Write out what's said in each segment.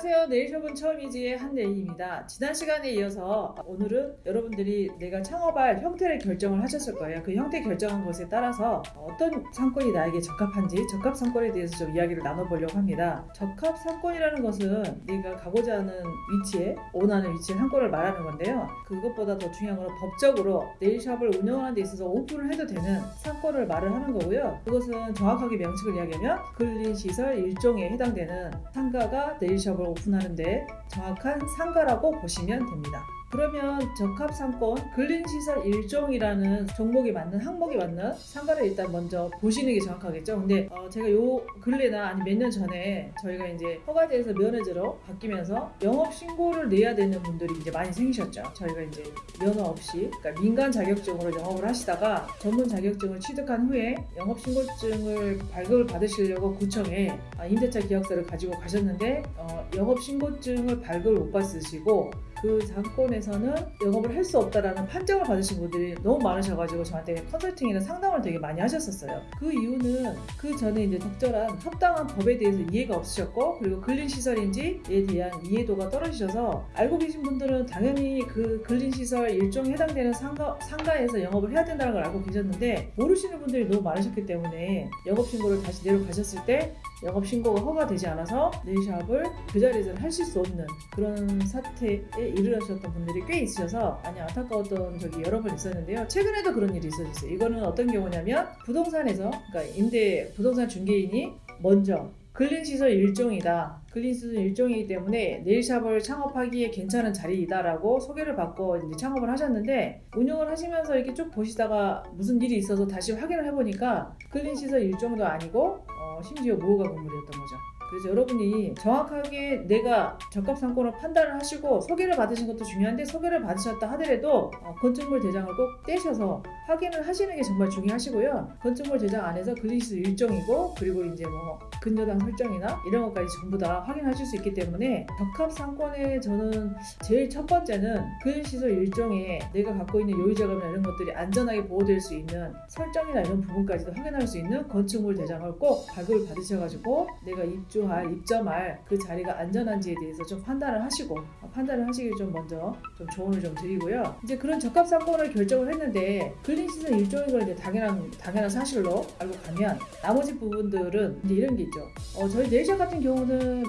안녕하세요. 네일숍은 처음이지의 한네일입니다. 지난 시간에 이어서 오늘은 여러분들이 내가 창업할 형태를 결정을 하셨을 거예요. 그 형태 결정한 것에 따라서 어떤 상권이 나에게 적합한지 적합 상권에 대해서 좀 이야기를 나눠보려고 합니다. 적합 상권이라는 것은 네가 가고자 하는 위치에 원하는 위치의 상권을 말하는 건데요. 그것보다 더 중요한 건 법적으로 네일샵을 운영하는 데 있어서 오픈을 해도 되는 상권을 말을 하는 거고요. 그것은 정확하게 명칭을 이야기하면 근린시설 일종에 해당되는 상가가 네일샵을 오픈하는데 정확한 상가라고 보시면 됩니다. 그러면 적합 상권 근린시설 일종이라는 종목이 맞는 항목이 맞는 상가를 일단 먼저 보시는 게 정확하겠죠. 근데 어, 제가 요 근래나 아니 몇 년 전에 저희가 이제 허가제에서 면허제로 바뀌면서 영업 신고를 내야 되는 분들이 이제 많이 생기셨죠. 저희가 이제 면허 없이 그러니까 민간 자격증으로 영업을 하시다가 전문 자격증을 취득한 후에 영업 신고증을 발급을 받으시려고 구청에 아, 임대차 계약서를 가지고 가셨는데 어, 영업 신고증을 발급을 못 받으시고 그 상권에서는 영업을 할 수 없다라는 판정을 받으신 분들이 너무 많으셔가지고 저한테 컨설팅이나 상담을 되게 많이 하셨었어요. 그 이유는 그 전에 이제 적절한 합당한 법에 대해서 이해가 없으셨고 그리고 근린 시설인지에 대한 이해도가 떨어지셔서 알고 계신 분들은 당연히 그 근린 시설 일종에 해당되는 상가, 상가에서 영업을 해야 된다는 걸 알고 계셨는데 모르시는 분들이 너무 많으셨기 때문에 영업 신고를 다시 내려가셨을 때 영업 신고가 허가되지 않아서 네일샵을 그 자리에서는 하실 수 없는 그런 사태에 이르셨던 분들이 꽤 있으셔서 많이 안타까웠던 적이 여러 번 있었는데요. 최근에도 그런 일이 있었어요. 이거는 어떤 경우냐면 부동산에서 그러니까 임대 부동산 중개인이 먼저 근린시설 일종이다. 근린시설 일종이기 때문에 네일샵을 창업하기에 괜찮은 자리이다라고 소개를 받고 이제 창업을 하셨는데 운영을 하시면서 이렇게 쭉 보시다가 무슨 일이 있어서 다시 확인을 해보니까 근린시설 일종도 아니고 어, 심지어 무허가 건물이었던 거죠. 그래서 여러분이 정확하게 내가 적합 상권을 판단을 하시고 소개를 받으신 것도 중요한데 소개를 받으셨다 하더라도 어, 건축물 대장을 꼭 떼셔서 확인을 하시는 게 정말 중요하시고요. 건축물 대장 안에서 근린시설 일종이고 그리고 이제 뭐 근저당 설정이나 이런 것까지 전부 다 확인하실 수 있기 때문에 적합 상권에 저는 제일 첫 번째는 근린시설 일종에 내가 갖고 있는 요유 자금이나 이런 것들이 안전하게 보호될 수 있는 설정이나 이런 부분까지도 확인할 수 있는 건축물 대장을 꼭 발급을 받으셔가지고 내가 입주 입주할, 입점할 그 자리가 안전한지에 대해서 좀 판단을 하시고 어, 판단을 하시길 좀 먼저 좀 조언을 좀 드리고요. 이제 그런 적합 상권을 결정을 했는데 근린 시설 일종인 걸 이제 당연한 당연한 사실로 알고 가면 나머지 부분들은 이제 이런 게 있죠. 어, 저희 네이샵 같은 경우는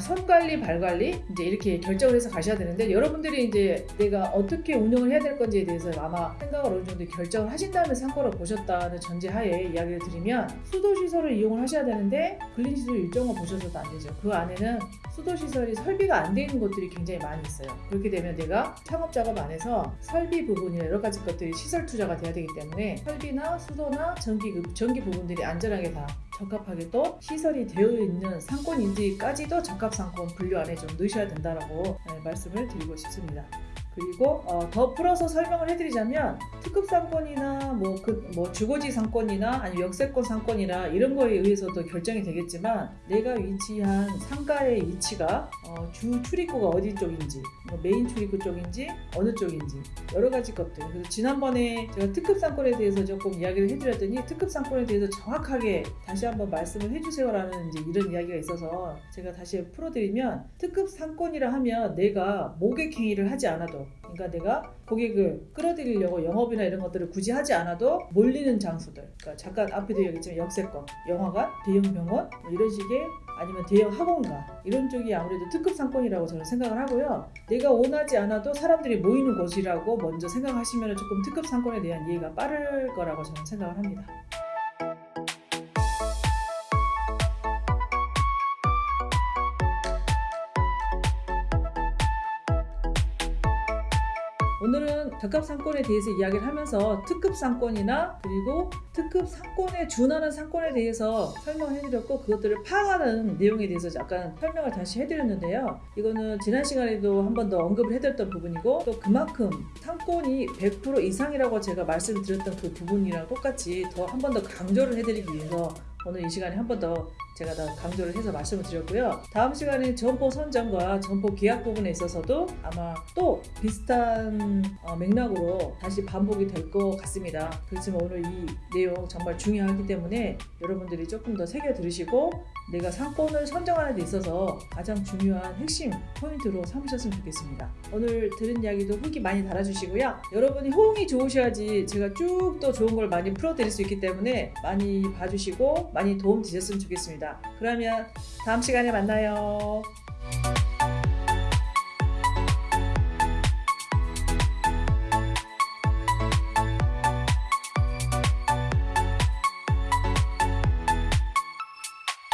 선 관리, 발 관리 이제 이렇게 결정을 해서 가셔야 되는데 여러분들이 이제 내가 어떻게 운영을 해야 될 건지에 대해서 아마 생각을 어느 정도 결정을 하신 다음에 상권을 보셨다는 전제하에 이야기를 드리면 수도 시설을 이용을 하셔야 되는데 근린 시설 일정을 보셨 없어서도 안 되죠. 그 안에는 수도시설이 설비가 안 돼 있는 곳들이 굉장히 많이 있어요. 그렇게 되면 내가 창업 작업 안에서 설비 부분이나 여러 가지 것들이 시설 투자가 돼야 되기 때문에 설비나 수도나 전기, 그 전기 부분들이 안전하게 다 적합하게 또 시설이 되어 있는 상권인지까지도 적합 상권 분류 안에 좀 넣으셔야 된다라고 네, 말씀을 드리고 싶습니다. 그리고 어, 더 풀어서 설명을 해드리자면 특급 상권이나 뭐, 그, 뭐 주거지 상권이나 아니면 역세권 상권이나 이런 거에 의해서도 결정이 되겠지만 내가 위치한 상가의 위치가 어, 주 출입구가 어디 쪽인지 뭐 메인 출입구 쪽인지 어느 쪽인지 여러 가지 것들 그래서 지난번에 제가 특급 상권에 대해서 조금 이야기를 해드렸더니 특급 상권에 대해서 정확하게 다시 한번 말씀을 해주세요라는 이제 이런 이야기가 있어서 제가 다시 풀어드리면 특급 상권이라 하면 내가 모객행위를 하지 않아도 그러니까 내가 고객을 끌어들이려고 영업이나 이런 것들을 굳이 하지 않아도 몰리는 장소들 그러니까 잠깐 앞에도 얘기했지만 역세권, 영화관, 대형 병원 뭐 이런 식의 아니면 대형 학원가 이런 쪽이 아무래도 특급 상권이라고 저는 생각을 하고요. 내가 원하지 않아도 사람들이 모이는 곳이라고 먼저 생각하시면 조금 특급 상권에 대한 이해가 빠를 거라고 저는 생각을 합니다. 오늘은 적합 상권에 대해서 이야기를 하면서 특급 상권이나 그리고 특급 상권에 준하는 상권에 대해서 설명해 드렸고 그것들을 파악하는 내용에 대해서 약간 설명을 다시 해드렸는데요. 이거는 지난 시간에도 한 번 더 언급을 해드렸던 부분이고 또 그만큼 상권이 100% 이상이라고 제가 말씀을 드렸던 그 부분이랑 똑같이 더 한 번 더 강조를 해드리기 위해서 오늘 이 시간에 한 번 더 제가 다 강조를 해서 말씀을 드렸고요. 다음 시간에 점포 선정과 점포 계약 부분에 있어서도 아마 또 비슷한 어, 맥락으로 다시 반복이 될 것 같습니다. 그렇지만 오늘 이 내용 정말 중요하기 때문에 여러분들이 조금 더 새겨 들으시고 내가 상권을 선정하는 데 있어서 가장 중요한 핵심 포인트로 삼으셨으면 좋겠습니다. 오늘 들은 이야기도 후기 많이 달아주시고요. 여러분이 호응이 좋으셔야지 제가 쭉또 좋은 걸 많이 풀어드릴 수 있기 때문에 많이 봐주시고 많이 도움 되셨으면 좋겠 그러면 다음 시간에 만나요.